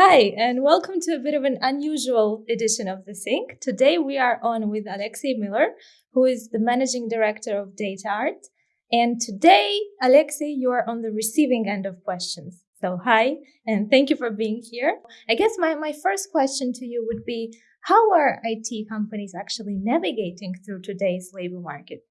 Hi, and welcome to a bit of an unusual edition of The Sync. Today we are on with Alexey Miller, who is the managing director of DataArt. And today, Alexey, you are on the receiving end of questions. So hi, and thank you for being here. I guess my, my first question to you would be, how are IT companies actually navigating through today's labor market?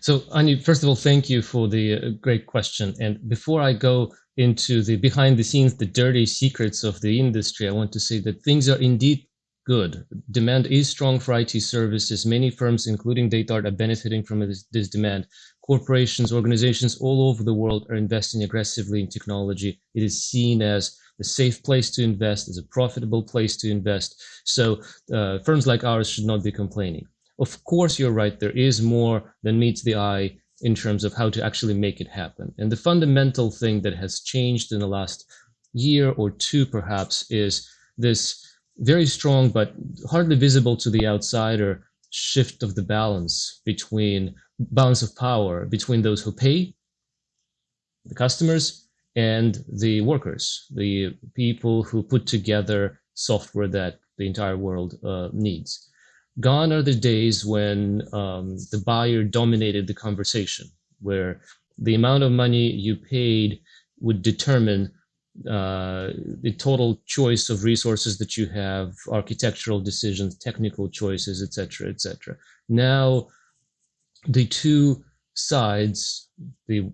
So, Anya, first of all, thank you for the uh, great question. And before I go into the behind the scenes, the dirty secrets of the industry, I want to say that things are indeed good. Demand is strong for IT services. Many firms, including DataArt, are benefiting from this, this demand. Corporations, organizations all over the world are investing aggressively in technology. It is seen as a safe place to invest, as a profitable place to invest. So uh, firms like ours should not be complaining. Of course, you're right. There is more than meets the eye in terms of how to actually make it happen. And the fundamental thing that has changed in the last year or two, perhaps, is this very strong but hardly visible to the outsider shift of the balance between balance of power between those who pay, the customers, and the workers, the people who put together software that the entire world uh, needs. Gone are the days when um, the buyer dominated the conversation, where the amount of money you paid would determine uh, the total choice of resources that you have, architectural decisions, technical choices, etc., etc. Now, the two sides, the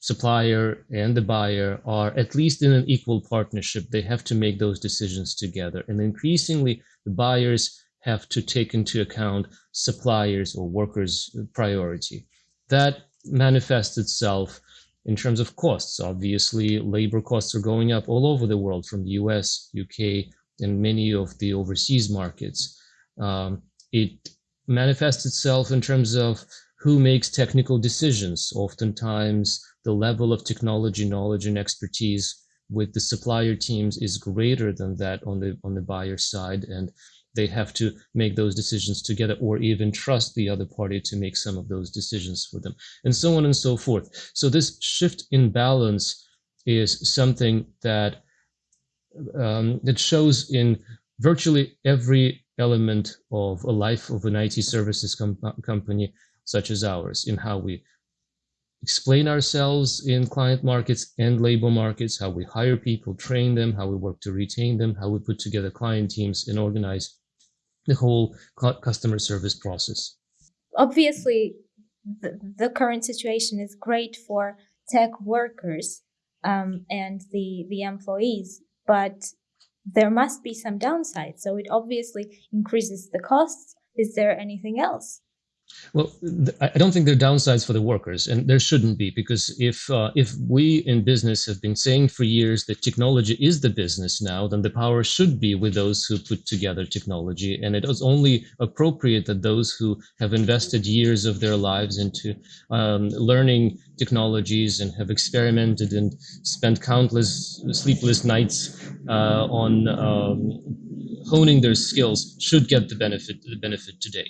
supplier and the buyer, are at least in an equal partnership. They have to make those decisions together, and increasingly, the buyers have to take into account suppliers or workers' priority. That manifests itself in terms of costs. Obviously, labor costs are going up all over the world from the US, UK, and many of the overseas markets. Um, it manifests itself in terms of who makes technical decisions. Oftentimes, the level of technology knowledge and expertise with the supplier teams is greater than that on the on the buyer side and they have to make those decisions together or even trust the other party to make some of those decisions for them and so on and so forth. So this shift in balance is something that um, that shows in virtually every element of a life of an IT services com company such as ours in how we explain ourselves in client markets and labor markets, how we hire people, train them, how we work to retain them, how we put together client teams and organize the whole customer service process. Obviously, the, current situation is great for tech workers um, and the the employees, but there must be some downside. So it obviously increases the costs. Is there anything else? Well, I don't think there are downsides for the workers, and there shouldn't be, because if uh, if we in business have been saying for years that technology is the business now, then the power should be with those who put together technology, and it is only appropriate that those who have invested years of their lives into um, learning technologies and have experimented and spent countless sleepless nights uh, on um, honing their skills should get the benefit the benefit today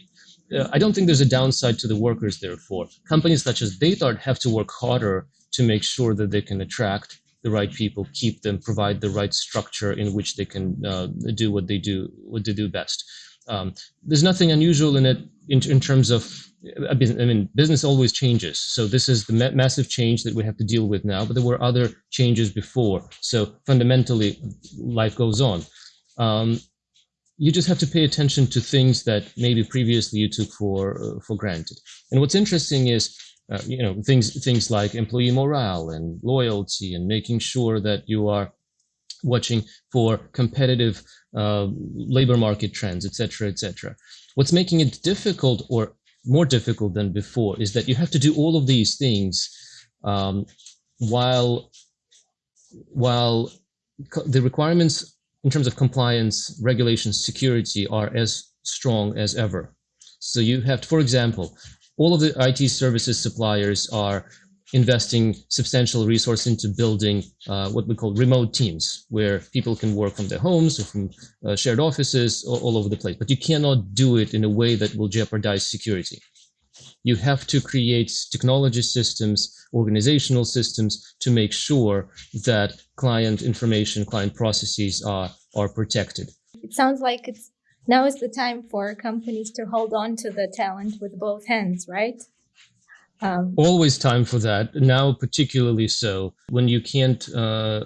uh, I don't think there's a downside to the workers, therefore. Companies such as DataArt have to work harder to make sure that they can attract the right people, keep them, provide the right structure in which they can uh, do what they do, what they do best. Um, there's nothing unusual in it in, in terms of, I mean, business always changes. So this is the ma massive change that we have to deal with now, but there were other changes before. So fundamentally, life goes on. Um, you just have to pay attention to things that maybe previously you took for uh, for granted. And what's interesting is, uh, you know, things things like employee morale and loyalty, and making sure that you are watching for competitive uh, labor market trends, etc., etc. What's making it difficult, or more difficult than before, is that you have to do all of these things um, while while the requirements in terms of compliance, regulations, security are as strong as ever. So you have, for example, all of the IT services suppliers are investing substantial resource into building uh, what we call remote teams, where people can work from their homes or from uh, shared offices all, all over the place. But you cannot do it in a way that will jeopardize security. You have to create technology systems, organizational systems to make sure that client information, client processes are, are protected. It sounds like it's now is the time for companies to hold on to the talent with both hands, right? Um, Always time for that. Now, particularly so when you can't uh,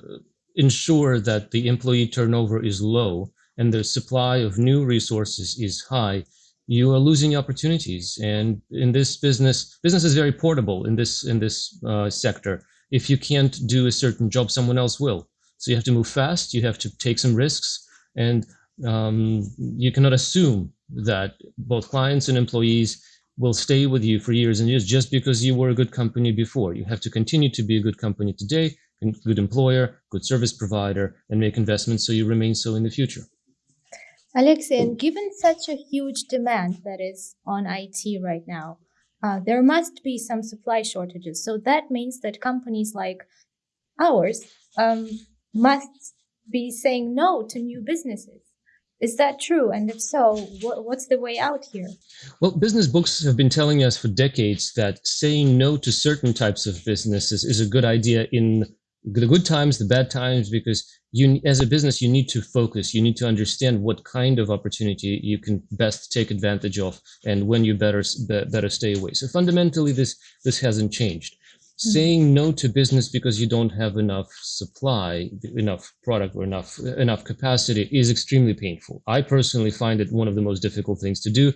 ensure that the employee turnover is low and the supply of new resources is high, you are losing opportunities. And in this business, business is very portable in this in this uh, sector. If you can't do a certain job, someone else will. So you have to move fast. You have to take some risks, and um, you cannot assume that both clients and employees will stay with you for years and years just because you were a good company before. You have to continue to be a good company today, good employer, good service provider, and make investments so you remain so in the future. Alexey, and given such a huge demand that is on IT right now, uh, there must be some supply shortages. So that means that companies like ours um, must be saying no to new businesses. Is that true? And if so, what, what's the way out here? Well, business books have been telling us for decades that saying no to certain types of businesses is a good idea in the good times, the bad times, because you, as a business, you need to focus. You need to understand what kind of opportunity you can best take advantage of, and when you better better stay away. So fundamentally, this this hasn't changed. Mm-hmm. saying no to business because you don't have enough supply enough product or enough enough capacity is extremely painful i personally find it one of the most difficult things to do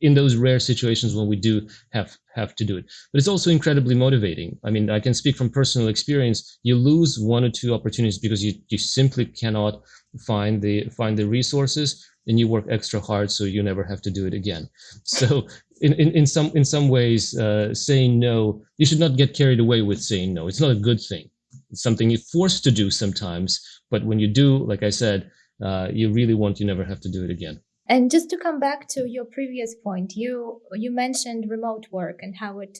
in those rare situations when we do have have to do it. But it's also incredibly motivating. I mean i can speak from personal experience. You lose one or two opportunities because you, you simply cannot find the find the resources and you work extra hard so you never have to do it again. So in, in, in some in some ways uh, saying no you should not get carried away with saying no. It's not a good thing. It's something you're forced to do sometimes but when you do like i said uh, you really want you never have to do it again and just to come back to your previous point you you mentioned remote work and how it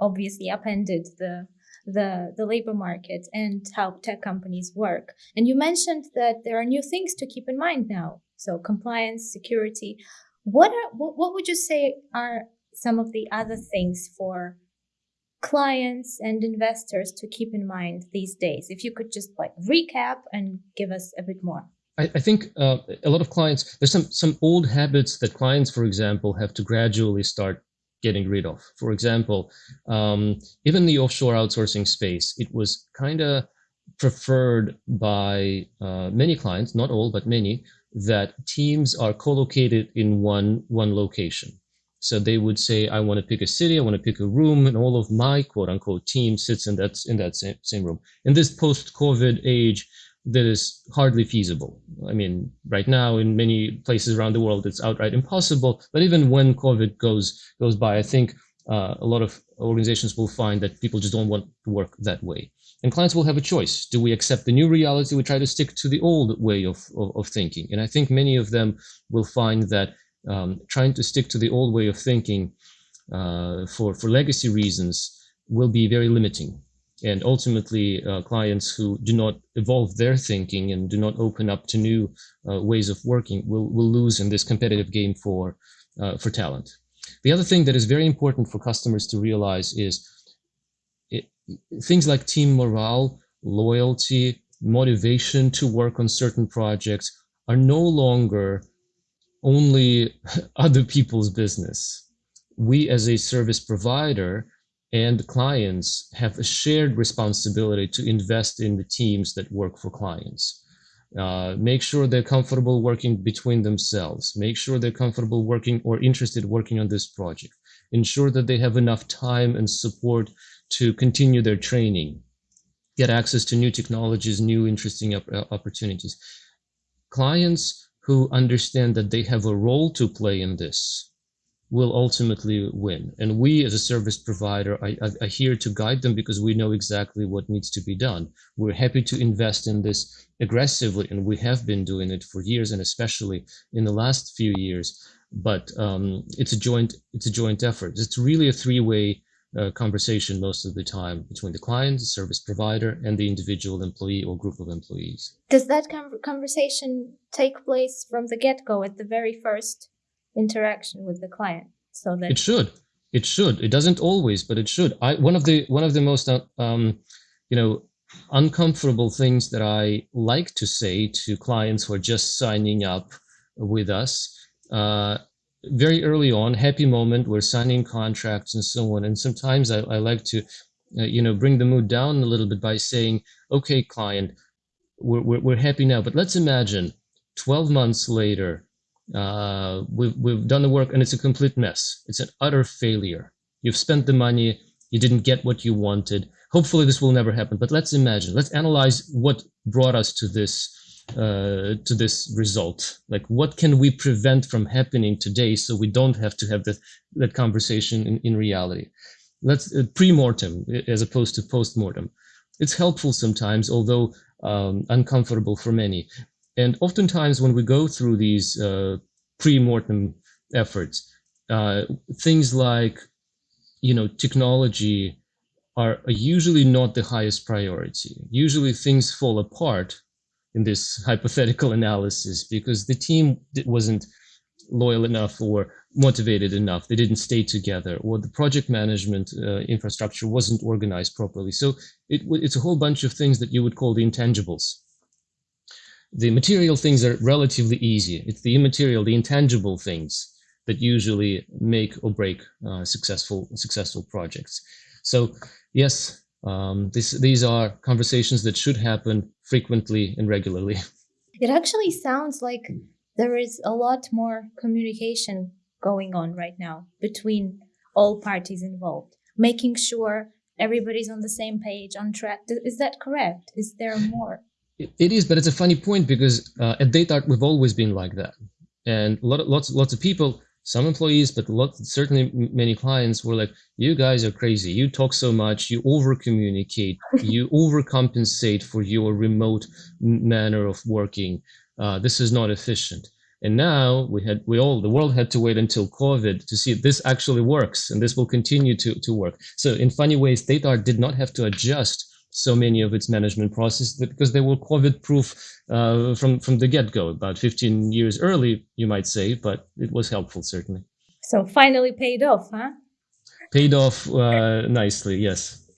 obviously upended the the the labor market and how tech companies work and you mentioned that there are new things to keep in mind now so compliance security what are what, what would you say are some of the other things for clients and investors to keep in mind these days? If you could just like recap and give us a bit more. I, I think uh, a lot of clients, there's some, some old habits that clients, for example, have to gradually start getting rid of. For example, um, even the offshore outsourcing space, it was kind of preferred by uh, many clients, not all, but many, that teams are co-located in one one location. So they would say, I want to pick a city, I want to pick a room, and all of my quote unquote team sits in that in that same, same room. In this post-COVID age, that is hardly feasible. I mean, right now in many places around the world, it's outright impossible. But even when COVID goes goes by, I think uh, a lot of organizations will find that people just don't want to work that way. And clients will have a choice. Do we accept the new reality? We try to stick to the old way of, of, of thinking. And I think many of them will find that um, trying to stick to the old way of thinking uh, for, for legacy reasons will be very limiting. And ultimately, uh, clients who do not evolve their thinking and do not open up to new uh, ways of working will, will lose in this competitive game for, uh, for talent. The other thing that is very important for customers to realize is things like team morale, loyalty, motivation to work on certain projects are no longer only other people's business. We as a service provider and clients have a shared responsibility to invest in the teams that work for clients. Uh, make sure they're comfortable working between themselves. Make sure they're comfortable working or interested working on this project. Ensure that they have enough time and support to continue their training, get access to new technologies, new interesting op uh, opportunities. Clients who understand that they have a role to play in this will ultimately win. And we as a service provider are, are, here to guide them because we know exactly what needs to be done. We're happy to invest in this aggressively, and we have been doing it for years, and especially in the last few years. But um, it's a joint it's a joint effort. It's really a three-way uh, conversation most of the time between the client, the service provider, and the individual employee or group of employees. Does that conversation take place from the get-go at the very first interaction with the client? So that it should. It should. It doesn't always, but it should. I one of the one of the most uh, um, you know uncomfortable things that I like to say to clients who are just signing up with us. Uh, very early on, happy moment, we're signing contracts and so on. And sometimes I, I like to, uh, you know, bring the mood down a little bit by saying, okay, client, we're, we're, we're happy now, but let's imagine 12 months later, uh, we've, we've done the work and it's a complete mess. It's an utter failure. You've spent the money, you didn't get what you wanted. Hopefully this will never happen, but let's imagine, let's analyze what brought us to this uh, to this result? Like, what can we prevent from happening today so we don't have to have that, that conversation in, in reality? Let's uh, pre-mortem as opposed to post-mortem. It's helpful sometimes, although um, uncomfortable for many. And oftentimes when we go through these uh, pre-mortem efforts, uh, things like, you know, technology are usually not the highest priority. Usually things fall apart in this hypothetical analysis because the team wasn't loyal enough or motivated enough. They didn't stay together, or the project management uh, infrastructure wasn't organized properly. So it, it's a whole bunch of things that you would call the intangibles. The material things are relatively easy. It's the immaterial, the intangible things that usually make or break uh, successful successful projects. So yes, um, this, these are conversations that should happen frequently and regularly. It actually sounds like there is a lot more communication going on right now between all parties involved, making sure everybody's on the same page, on track. Is that correct? Is there more? It is, but it's a funny point because uh, at DataArt we've always been like that, and a lot of, lots lots of people some employees, but lots, certainly many clients were like, you guys are crazy. You talk so much, you over communicate, you overcompensate for your remote manner of working. Uh, this is not efficient. And now we had, we all, the world had to wait until COVID to see if this actually works and this will continue to, to work. So in funny ways, DataArt did not have to adjust so many of its management processes because they were COVID proof uh, from, from the get go, about 15 years early, you might say, but it was helpful, certainly. So finally paid off, huh? Paid off uh, nicely, yes.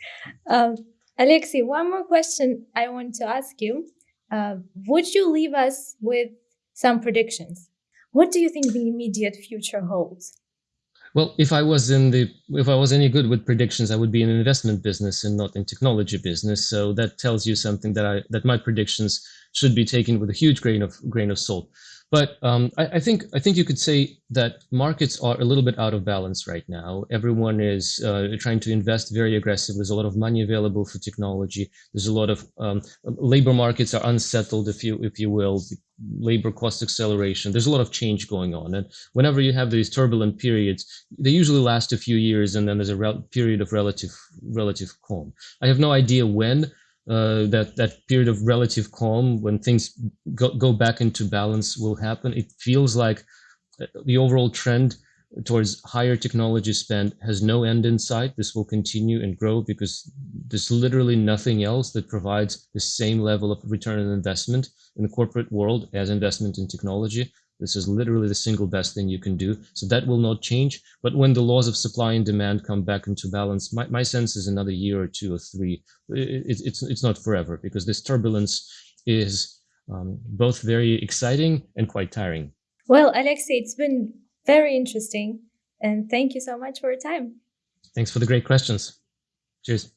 Uh, Alexei, one more question I want to ask you. Uh, would you leave us with some predictions? What do you think the immediate future holds? Well, if I was in the if I was any good with predictions, I would be in an investment business and not in technology business. So that tells you something that I that my predictions should be taken with a huge grain of grain of salt. But um, I, I, think I think you could say that markets are a little bit out of balance right now. Everyone is uh, trying to invest very aggressively. There's a lot of money available for technology. There's a lot of um, labor markets are unsettled, if you if you will. Labor cost acceleration. There's a lot of change going on, and whenever you have these turbulent periods, they usually last a few years, and then there's a period of relative relative calm. I have no idea when uh, that that period of relative calm when things go, go back into balance will happen. It feels like uh, the overall trend towards higher technology spend has no end in sight. This will continue and grow because there's literally nothing else that provides the same level of return on investment in the corporate world as investment in technology. This is literally the single best thing you can do. So that will not change. But when the laws of supply and demand come back into balance, my, my sense is another year or two or three. It, it's, it's not forever because this turbulence is um, both very exciting and quite tiring. Well, Alexei, it's been very interesting. And thank you so much for your time. Thanks for the great questions. Cheers.